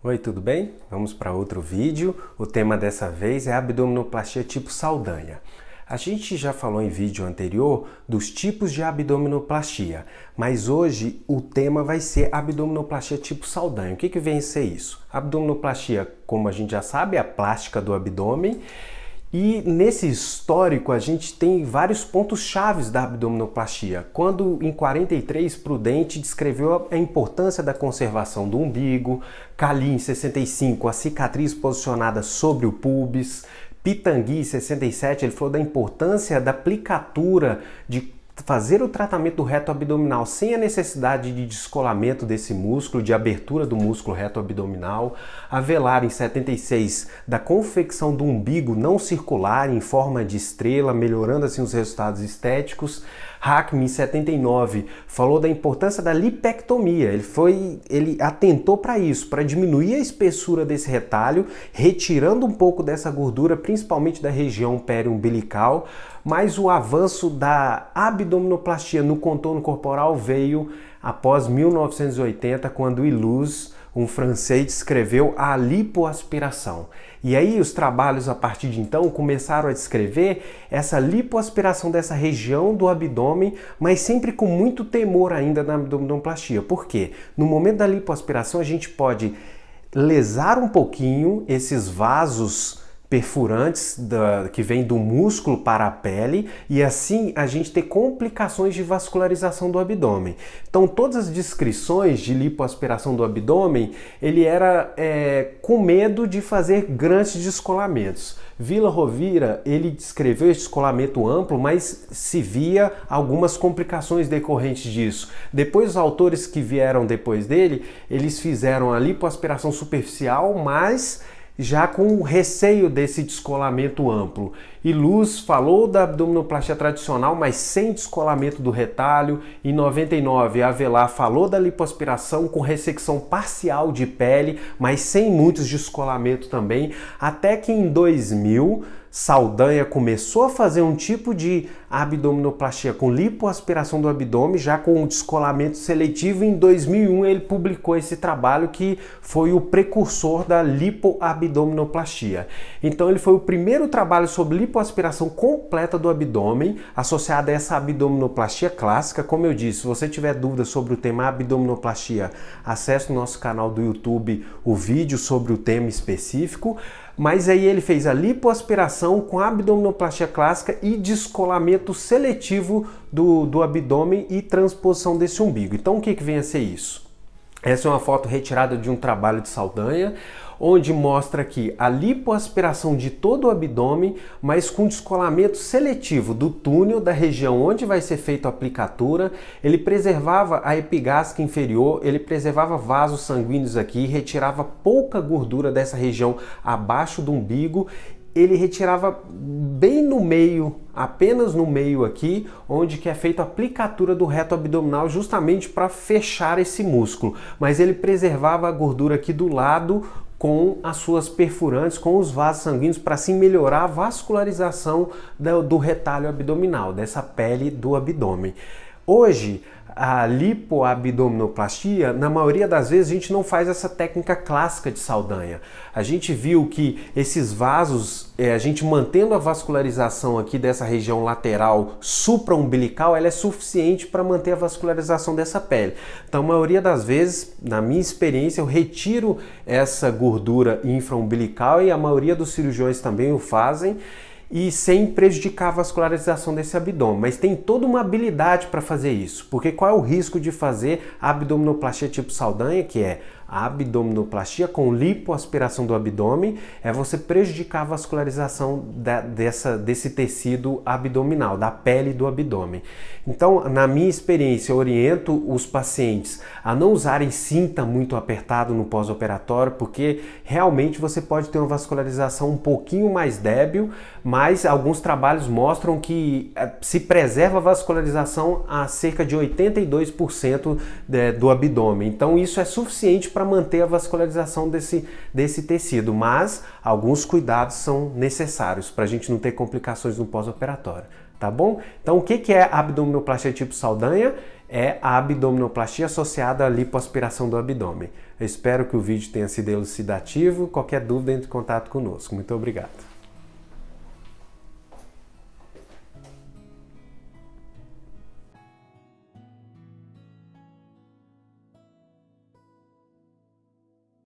Oi, tudo bem? Vamos para outro vídeo. O tema dessa vez é abdominoplastia tipo Saldanha. A gente já falou em vídeo anterior dos tipos de abdominoplastia, mas hoje o tema vai ser abdominoplastia tipo Saldanha. O que, que vem ser isso? Abdominoplastia, como a gente já sabe, é a plástica do abdômen e nesse histórico a gente tem vários pontos chaves da abdominoplastia. Quando em 43 Prudente descreveu a importância da conservação do umbigo, Cali em 65 a cicatriz posicionada sobre o pubis, Pitangui em 67 ele falou da importância da aplicatura de fazer o tratamento do reto abdominal sem a necessidade de descolamento desse músculo, de abertura do músculo reto abdominal. A Velar, em 76, da confecção do umbigo não circular em forma de estrela, melhorando assim os resultados estéticos. Hackman, em 79, falou da importância da lipectomia. Ele, foi, ele atentou para isso, para diminuir a espessura desse retalho, retirando um pouco dessa gordura, principalmente da região periumbilical, mas o avanço da abdominoplastia no contorno corporal veio após 1980, quando Iluz um francês descreveu a lipoaspiração. E aí os trabalhos a partir de então começaram a descrever essa lipoaspiração dessa região do abdômen, mas sempre com muito temor ainda na abdominoplastia. Por quê? No momento da lipoaspiração a gente pode lesar um pouquinho esses vasos perfurantes da, que vêm do músculo para a pele e assim a gente ter complicações de vascularização do abdômen. Então todas as descrições de lipoaspiração do abdômen, ele era é, com medo de fazer grandes descolamentos. Vila Rovira, ele descreveu esse descolamento amplo, mas se via algumas complicações decorrentes disso. Depois os autores que vieram depois dele, eles fizeram a lipoaspiração superficial, mas já com receio desse descolamento amplo. E Luz falou da abdominoplastia tradicional, mas sem descolamento do retalho. Em 99, Avelar falou da lipoaspiração com ressecção parcial de pele, mas sem muitos descolamentos também. Até que em 2000, Saldanha começou a fazer um tipo de abdominoplastia com lipoaspiração do abdômen, já com descolamento seletivo. Em 2001 ele publicou esse trabalho que foi o precursor da lipoabdominoplastia. Então ele foi o primeiro trabalho sobre lipoaspiração completa do abdômen, associada a essa abdominoplastia clássica. Como eu disse, se você tiver dúvidas sobre o tema abdominoplastia, acesse o nosso canal do YouTube o vídeo sobre o tema específico mas aí ele fez a lipoaspiração com abdominoplastia clássica e descolamento seletivo do, do abdômen e transposição desse umbigo. Então o que, que vem a ser isso? Essa é uma foto retirada de um trabalho de Saldanha, onde mostra aqui a lipoaspiração de todo o abdômen, mas com descolamento seletivo do túnel da região onde vai ser feita a aplicatura. Ele preservava a epigástrica inferior, ele preservava vasos sanguíneos aqui, retirava pouca gordura dessa região abaixo do umbigo ele retirava bem no meio, apenas no meio aqui, onde que é feita a aplicatura do reto abdominal justamente para fechar esse músculo. Mas ele preservava a gordura aqui do lado com as suas perfurantes, com os vasos sanguíneos, para assim melhorar a vascularização do, retalho abdominal, dessa pele do abdômen. Hoje, a lipoabdominoplastia, na maioria das vezes a gente não faz essa técnica clássica de Saldanha. A gente viu que esses vasos, é, a gente mantendo a vascularização aqui dessa região lateral supraumbilical, ela é suficiente para manter a vascularização dessa pele. Então, a maioria das vezes, na minha experiência, eu retiro essa gordura infraumbilical e a maioria dos cirurgiões também o fazem e sem prejudicar a vascularização desse abdômen. Mas tem toda uma habilidade para fazer isso, porque qual é o risco de fazer abdominoplastia tipo Saldanha, que é a abdominoplastia com lipoaspiração do abdômen é você prejudicar a vascularização da, dessa, desse tecido abdominal, da pele do abdômen. Então, na minha experiência, eu oriento os pacientes a não usarem cinta muito apertado no pós-operatório, porque realmente você pode ter uma vascularização um pouquinho mais débil, mas alguns trabalhos mostram que eh, se preserva a vascularização a cerca de 82% do abdômen. Então, isso é suficiente para manter a vascularização desse, desse tecido, mas alguns cuidados são necessários para a gente não ter complicações no pós-operatório, tá bom? Então, o que, que é abdominoplastia tipo Saldanha? É a abdominoplastia associada à lipoaspiração do abdômen. Eu espero que o vídeo tenha sido elucidativo. Qualquer dúvida, entre em contato conosco. Muito obrigado.